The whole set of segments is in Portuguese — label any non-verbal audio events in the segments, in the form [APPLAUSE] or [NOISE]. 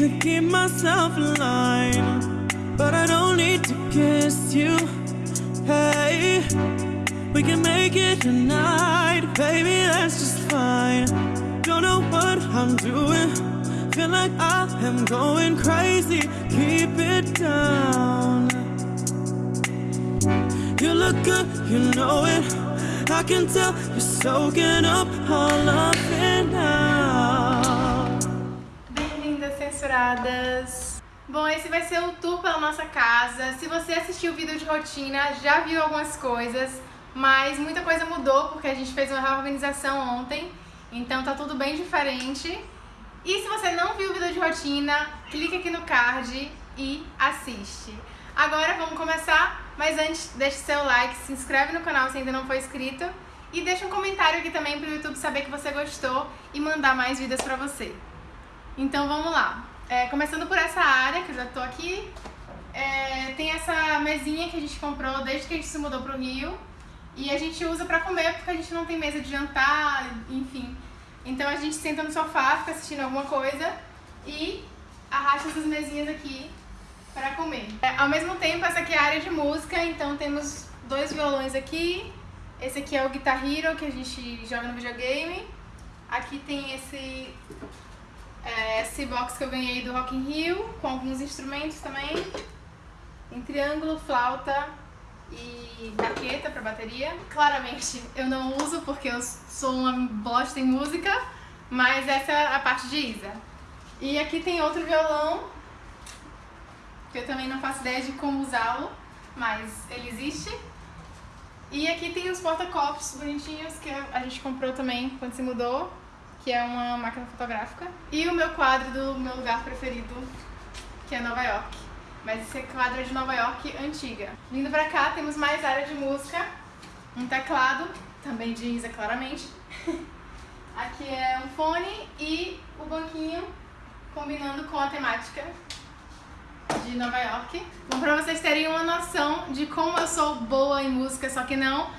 To keep myself alive. But I don't need to kiss you. Hey, we can make it tonight, baby, that's just fine. Don't know what I'm doing. Feel like I am going crazy. Keep it down. You look good, you know it. I can tell you're soaking up all of it now. Bom, esse vai ser o tour pela nossa casa. Se você assistiu o vídeo de rotina, já viu algumas coisas, mas muita coisa mudou porque a gente fez uma reorganização ontem, então tá tudo bem diferente. E se você não viu o vídeo de rotina, clique aqui no card e assiste. Agora vamos começar, mas antes deixe seu like, se inscreve no canal se ainda não for inscrito e deixa um comentário aqui também para o YouTube saber que você gostou e mandar mais vídeos para você. Então vamos lá. É, começando por essa área, que eu já tô aqui, é, tem essa mesinha que a gente comprou desde que a gente se mudou pro Rio e a gente usa pra comer porque a gente não tem mesa de jantar, enfim. Então a gente senta no sofá, fica assistindo alguma coisa e arrasta essas mesinhas aqui para comer. É, ao mesmo tempo, essa aqui é a área de música, então temos dois violões aqui. Esse aqui é o Guitar Hero que a gente joga no videogame. Aqui tem esse é, esse box que eu ganhei do Rock in Rio, com alguns instrumentos também. Em triângulo, flauta e baqueta para bateria. Claramente eu não uso porque eu sou uma bosta em música, mas essa é a parte de Isa. E aqui tem outro violão, que eu também não faço ideia de como usá-lo, mas ele existe. E aqui tem os porta-copos bonitinhos que a gente comprou também quando se mudou, que é uma máquina fotográfica. E o meu quadro do meu lugar preferido, que é Nova York. Mas esse quadro é de Nova York antiga. Vindo pra cá temos mais área de música, um teclado, também de Isa claramente. [LAUGHS] Aqui é um fone e o banquinho combinando com a temática de Nova York. Bom, pra vocês terem uma noção de como eu sou boa em música, só que não,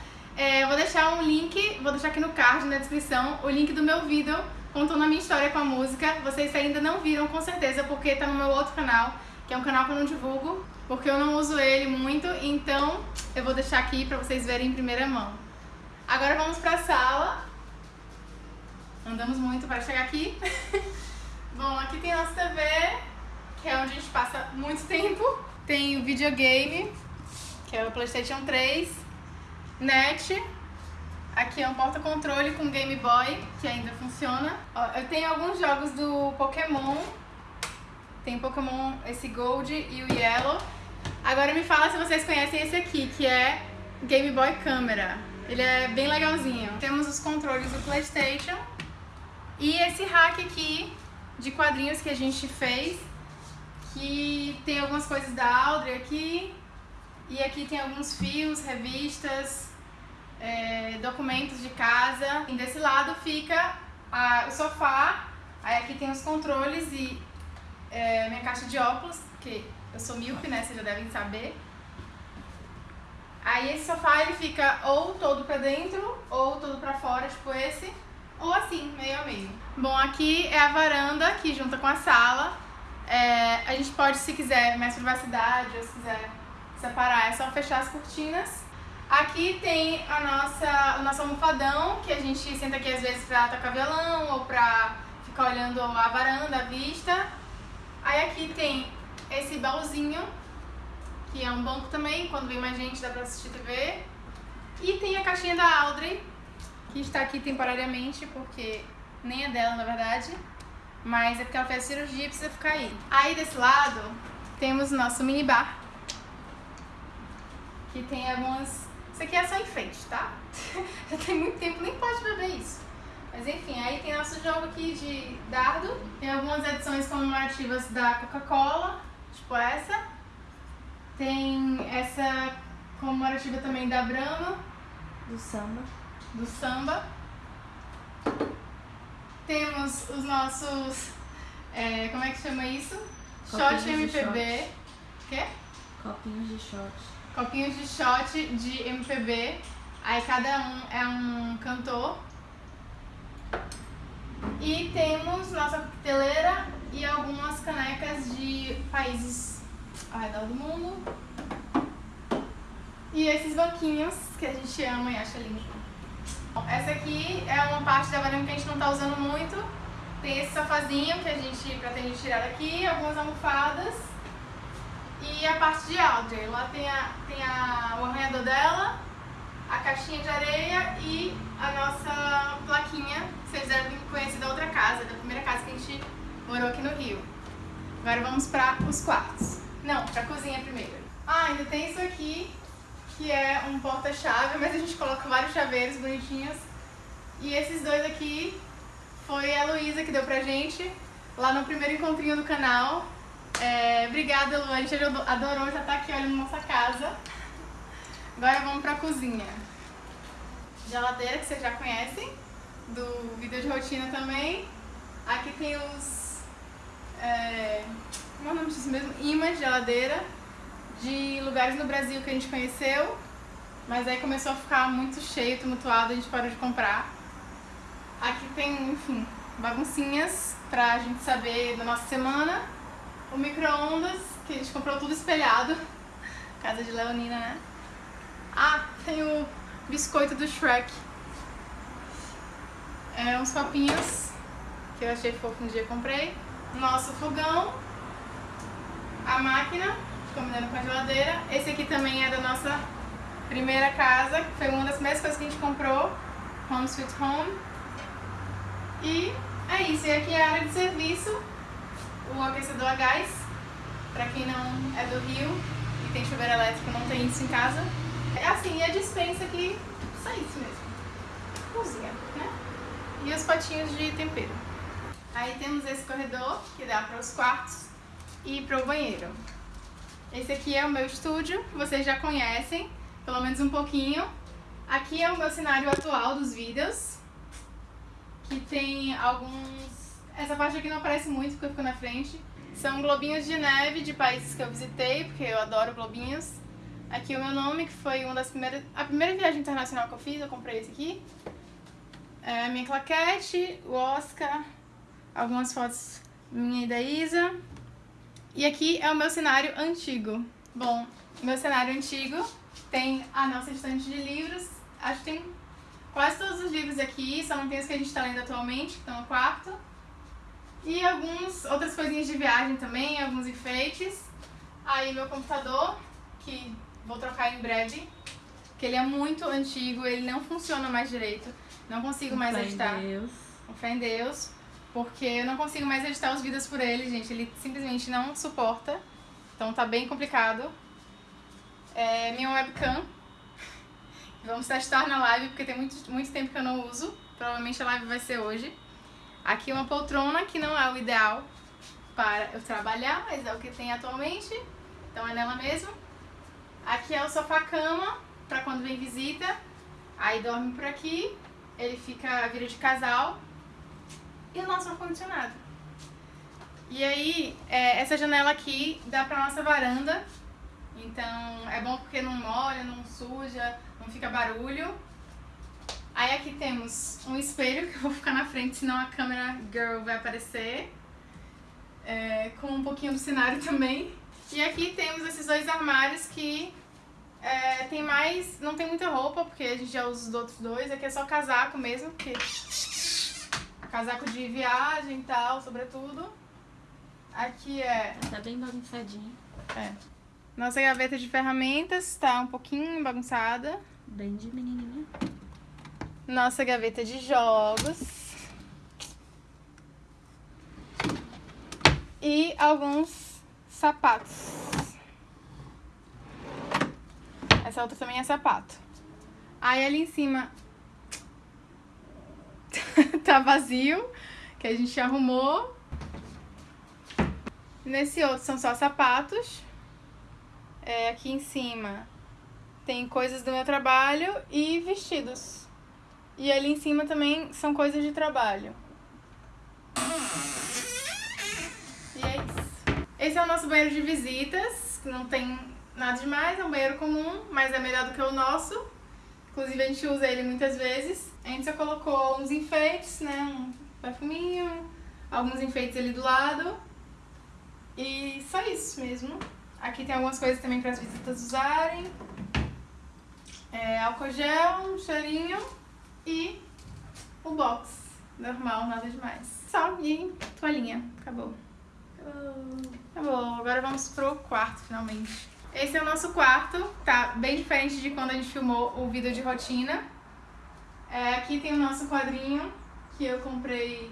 é, vou deixar um link, vou deixar aqui no card, na descrição, o link do meu vídeo contando a minha história com a música. Vocês ainda não viram, com certeza, porque tá no meu outro canal, que é um canal que eu não divulgo, porque eu não uso ele muito, então eu vou deixar aqui pra vocês verem em primeira mão. Agora vamos pra sala. Andamos muito para chegar aqui. [LAUGHS] Bom, aqui tem a nossa TV, que é onde a gente passa muito tempo. Tem o videogame, que é o Playstation 3, net. Aqui é um porta-controle com Game Boy, que ainda funciona. Ó, eu tenho alguns jogos do Pokémon. Tem Pokémon, esse Gold e o Yellow. Agora me fala se vocês conhecem esse aqui, que é Game Boy Câmera. Ele é bem legalzinho. Temos os controles do Playstation. E esse hack aqui de quadrinhos que a gente fez, que tem algumas coisas da Audrey aqui, e aqui tem alguns fios, revistas, é, documentos de casa. E desse lado fica a, o sofá, aí aqui tem os controles e é, minha caixa de óculos, que eu sou míope, né, vocês já devem saber. Aí esse sofá ele fica ou todo pra dentro, ou todo pra fora, tipo esse, ou assim, meio a meio. Bom, aqui é a varanda, que junta com a sala. É, a gente pode, se quiser, mais privacidade, ou se quiser separar, é só fechar as cortinas. Aqui tem a nossa, o nosso almofadão, que a gente senta aqui às vezes pra tocar violão, ou pra ficar olhando a varanda, a vista. Aí aqui tem esse baúzinho, que é um banco também, quando vem mais gente dá pra assistir TV. E tem a caixinha da Audrey, que está aqui temporariamente, porque nem é dela na verdade, mas é porque ela fez cirurgia e precisa ficar aí. Aí desse lado temos o nosso mini bar, que tem algumas... Isso aqui é só enfeite, tá? [LAUGHS] Já tem muito tempo, nem pode beber isso. Mas enfim, aí tem nosso jogo aqui de dardo, tem algumas edições comemorativas da Coca-Cola, tipo essa. Tem essa comemorativa também da Brahma, Do samba. do samba. Temos os nossos. é, como é que chama isso? Copinhos Shot MPB. Quê? Copinhos de shot. Copinhos de shot de MPB. Aí cada um é um cantor. E temos nossa coqueteleira e alguns países ao redor do mundo. E esses banquinhos que a gente ama e acha lindo. Essa aqui é uma parte da varanda que a gente não está usando muito. Tem esse sofazinho que a gente pretende tirar daqui, algumas almofadas e a parte de Audrey. Lá tem, a, tem a, o arranhador dela, a caixinha de areia e a nossa plaquinha, vocês devem conhecer da outra casa, da primeira casa que a gente morou aqui no Rio. Agora vamos para os quartos. Não, para a cozinha primeiro. Ah, ainda tem isso aqui, que é um porta-chave, mas a gente coloca vários chaveiros bonitinhos. E esses dois aqui foi a Luísa que deu pra gente lá no primeiro encontrinho do canal. É, obrigada, Lu, a gente adorou já tá aqui olhando nossa casa. Agora vamos pra cozinha. Geladeira, que vocês já conhecem, do vídeo de rotina também. Aqui tem os... É, como é o nome disso mesmo? Imãs de geladeira de lugares no Brasil que a gente conheceu, mas aí começou a ficar muito cheio, tumultuado, a gente parou de comprar. Aqui tem, enfim, baguncinhas pra gente saber da nossa semana. O micro-ondas, que a gente comprou tudo espelhado. Casa de Leonina, né? Ah, tem o biscoito do Shrek. É, uns copinhos que eu achei fofo no dia comprei. Nosso fogão. A máquina combinando com a geladeira. Esse aqui também é da nossa primeira casa, que foi uma das primeiras coisas que a gente comprou, Home Sweet Home. E é isso, e aqui é a área de serviço, o aquecedor a gás, pra quem não é do Rio e tem chuveiro elétrico, não tem isso em casa. É assim, e a dispensa aqui, só isso mesmo, cozinha, né? E os potinhos de tempero. Aí temos esse corredor, que dá para os quartos e para o banheiro. Esse aqui é o meu estúdio, vocês já conhecem, pelo menos um pouquinho. Aqui é o meu cenário atual dos vídeos, que tem alguns... Essa parte aqui não aparece muito porque eu fico na frente. São globinhos de neve de países que eu visitei, porque eu adoro globinhos. Aqui o meu nome, que foi uma das primeiras... A primeira viagem internacional que eu fiz, eu comprei esse aqui. É minha claquete, o Oscar, algumas fotos minha e da Isa. E aqui é o meu cenário antigo. Bom, meu cenário antigo tem a nossa estante de livros. Acho que tem quase todos os livros aqui, só não tem os que a gente está lendo atualmente, que estão no quarto. E algumas outras coisinhas de viagem também, alguns enfeites. Aí meu computador, que vou trocar em breve, que ele é muito antigo, ele não funciona mais direito. Não consigo mais editar. Deus. Com fé em Deus. Porque eu não consigo mais editar os vídeos por ele, gente. Ele simplesmente não suporta. Então tá bem complicado. É minha webcam. [LAUGHS] Vamos testar na live, porque tem muito, muito tempo que eu não uso. Provavelmente a live vai ser hoje. Aqui uma poltrona, que não é o ideal para eu trabalhar, mas é o que tem atualmente. Então é nela mesmo. Aqui é o sofá-cama, para quando vem visita. Aí dorme por aqui. Ele fica, vira de casal e o nosso ar-condicionado. E aí, é, essa janela aqui dá pra nossa varanda, então é bom porque não molha, não suja, não fica barulho. Aí aqui temos um espelho que eu vou ficar na frente, senão a câmera girl vai aparecer. É, com um pouquinho do cenário [LAUGHS] também. E aqui temos esses dois armários que é, tem mais, não tem muita roupa, porque a gente já usa os outros dois. Aqui é só casaco mesmo, porque casaco de viagem e tal, sobretudo. Aqui é... Tá bem bagunçadinho. É. Nossa gaveta de ferramentas tá um pouquinho bagunçada. Bem de menininha. Nossa gaveta de jogos. E alguns sapatos. Essa outra também é sapato. Aí ali em cima [LAUGHS] tá vazio, que a gente arrumou. Nesse outro são só sapatos. É, aqui em cima tem coisas do meu trabalho e vestidos. E ali em cima também são coisas de trabalho. E é isso. Esse é o nosso banheiro de visitas, não tem nada demais, é um banheiro comum, mas é melhor do que o nosso. Inclusive a gente usa ele muitas vezes. A gente só colocou uns enfeites, né? Um perfuminho, alguns enfeites ali do lado. E só isso mesmo. Aqui tem algumas coisas também para as visitas usarem. É, álcool gel, um cheirinho e o box. Normal, nada demais. Só e toalhinha. Acabou. Acabou. Acabou. Agora vamos pro quarto, finalmente. Esse é o nosso quarto. Tá bem diferente de quando a gente filmou o vídeo de rotina. É, aqui tem o nosso quadrinho que eu comprei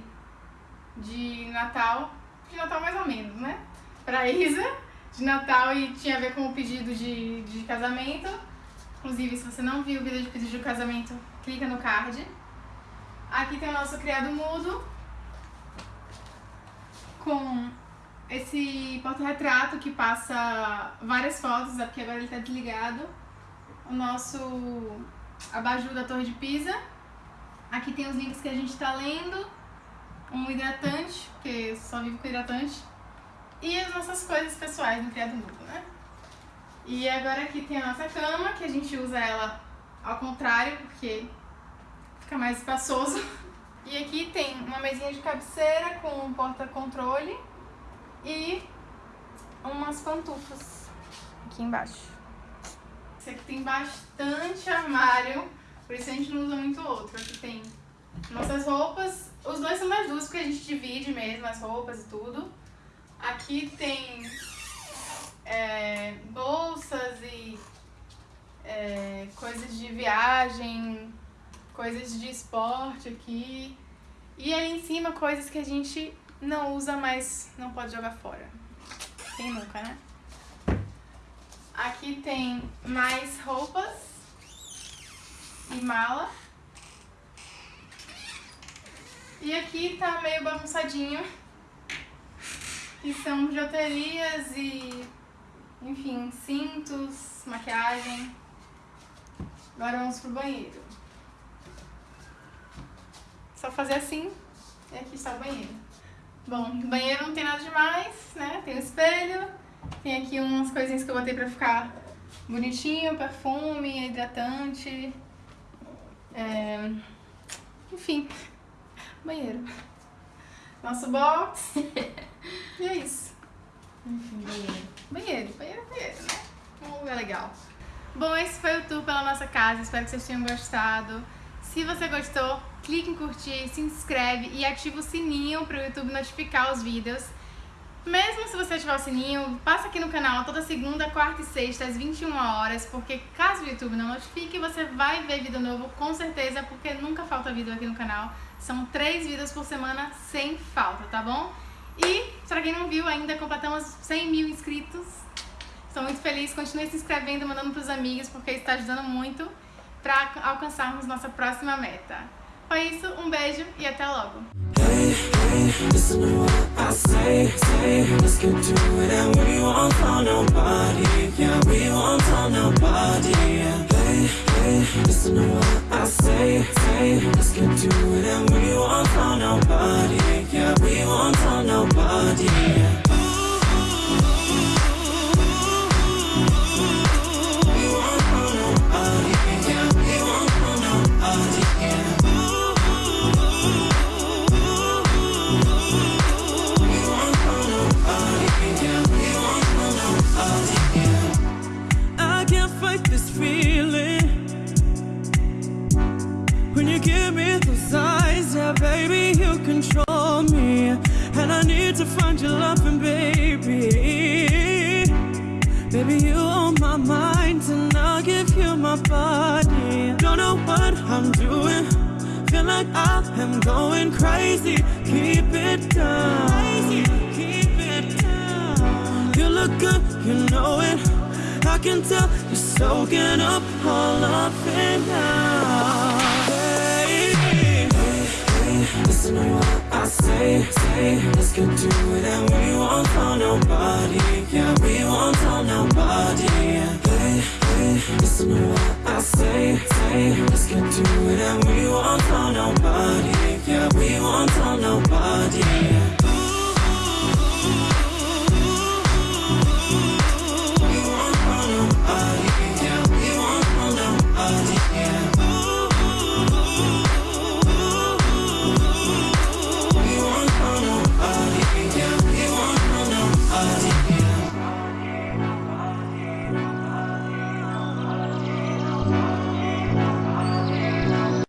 de Natal. De Natal mais ou menos, né? Pra Isa, de Natal e tinha a ver com o pedido de, de casamento. Inclusive, se você não viu o vídeo de pedido de casamento, clica no card. Aqui tem o nosso criado mudo com esse porta-retrato que passa várias fotos, é porque agora ele está desligado. O nosso abajur da Torre de Pisa. Aqui tem os livros que a gente está lendo. Um hidratante, porque só vivo com hidratante. E as nossas coisas pessoais no criado mudo, né? E agora aqui tem a nossa cama, que a gente usa ela ao contrário, porque fica mais espaçoso. E aqui tem uma mesinha de cabeceira com um porta-controle e umas pantufas aqui embaixo. Esse aqui tem bastante armário, por isso a gente não usa muito outro. Aqui tem nossas roupas, os dois são das duas porque a gente divide mesmo as roupas e tudo. Aqui tem é, bolsas e é, coisas de viagem, coisas de esporte aqui. E aí em cima coisas que a gente não usa, mas não pode jogar fora. Quem nunca, né? Aqui tem mais roupas e mala. E aqui tá meio bagunçadinho. Que são bijuterias e, enfim, cintos, maquiagem. Agora vamos pro banheiro. Só fazer assim e aqui está o banheiro. Bom, no banheiro não tem nada demais, né? Tem o espelho, tem aqui umas coisinhas que eu botei pra ficar bonitinho, perfume, hidratante, é... enfim, banheiro. Nosso box, e é isso. Enfim, banheiro. Banheiro, banheiro, banheiro, né? Um lugar legal. Bom, esse foi o tour pela nossa casa, espero que vocês tenham gostado. Se você gostou, clique em curtir, se inscreve e ativa o sininho para o YouTube notificar os vídeos. Mesmo se você ativar o sininho, passa aqui no canal toda segunda, quarta e sexta às 21 horas, porque caso o YouTube não notifique, você vai ver vídeo novo com certeza, porque nunca falta vídeo aqui no canal. São três vídeos por semana sem falta, tá bom? E, para quem não viu, ainda completamos 100 mil inscritos. Estou muito feliz, continue se inscrevendo, mandando para os amigos, porque isso está ajudando muito para alcançarmos nossa próxima meta. Foi isso, um beijo e até logo! Listen to what I say, say Let's get to it. And we won't tell nobody Yeah, we won't tell nobody Hey, crazy. Keep it down, keep it down. You look good, you know it. I can tell you're soaking up all of it now. Hey, hey, Listen to what I say, say Let's get to it and we won't tell nobody Yeah, we won't tell nobody Hey, hey, listen to what I say, say Let's get to it and we won't tell nobody